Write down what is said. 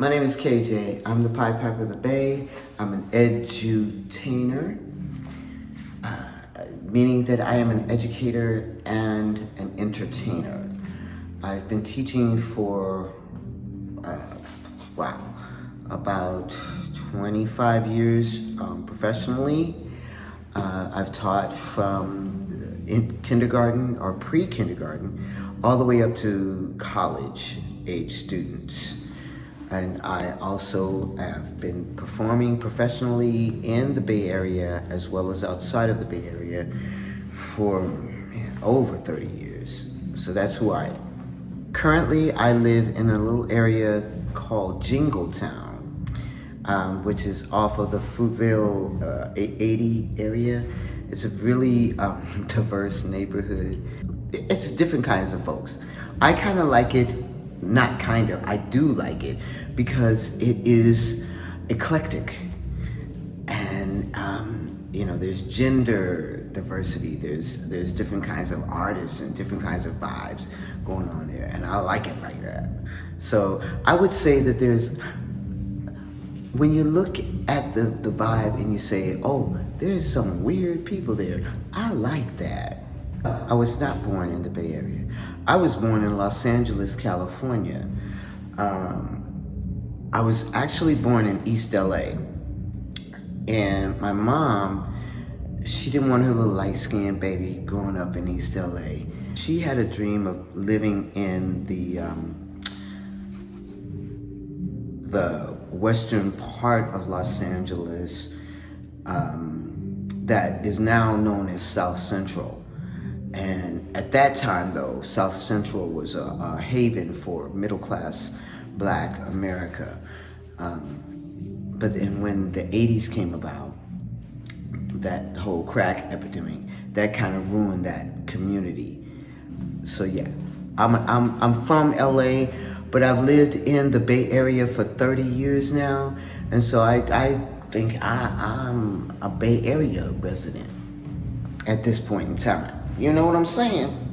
My name is KJ. I'm the Pied Piper of the Bay. I'm an edutainer, uh, meaning that I am an educator and an entertainer. I've been teaching for, uh, wow, about 25 years um, professionally. Uh, I've taught from in kindergarten or pre-kindergarten all the way up to college age students. And I also have been performing professionally in the Bay Area as well as outside of the Bay Area for man, over 30 years. So that's who I am. Currently, I live in a little area called Jingletown, um, which is off of the Fruitvale uh, 80 area. It's a really um, diverse neighborhood. It's different kinds of folks. I kind of like it not kind of, I do like it because it is eclectic. And, um, you know, there's gender diversity, there's, there's different kinds of artists and different kinds of vibes going on there. And I like it like that. So I would say that there's, when you look at the, the vibe and you say, oh, there's some weird people there, I like that. I was not born in the Bay Area. I was born in Los Angeles, California. Um, I was actually born in East LA. And my mom, she didn't want her little light-skinned baby growing up in East LA. She had a dream of living in the, um, the western part of Los Angeles um, that is now known as South Central. And at that time, though, South Central was a, a haven for middle-class black America. Um, but then when the 80s came about, that whole crack epidemic, that kind of ruined that community. So yeah, I'm, I'm, I'm from LA, but I've lived in the Bay Area for 30 years now. And so I, I think I, I'm a Bay Area resident at this point in time. You know what I'm saying?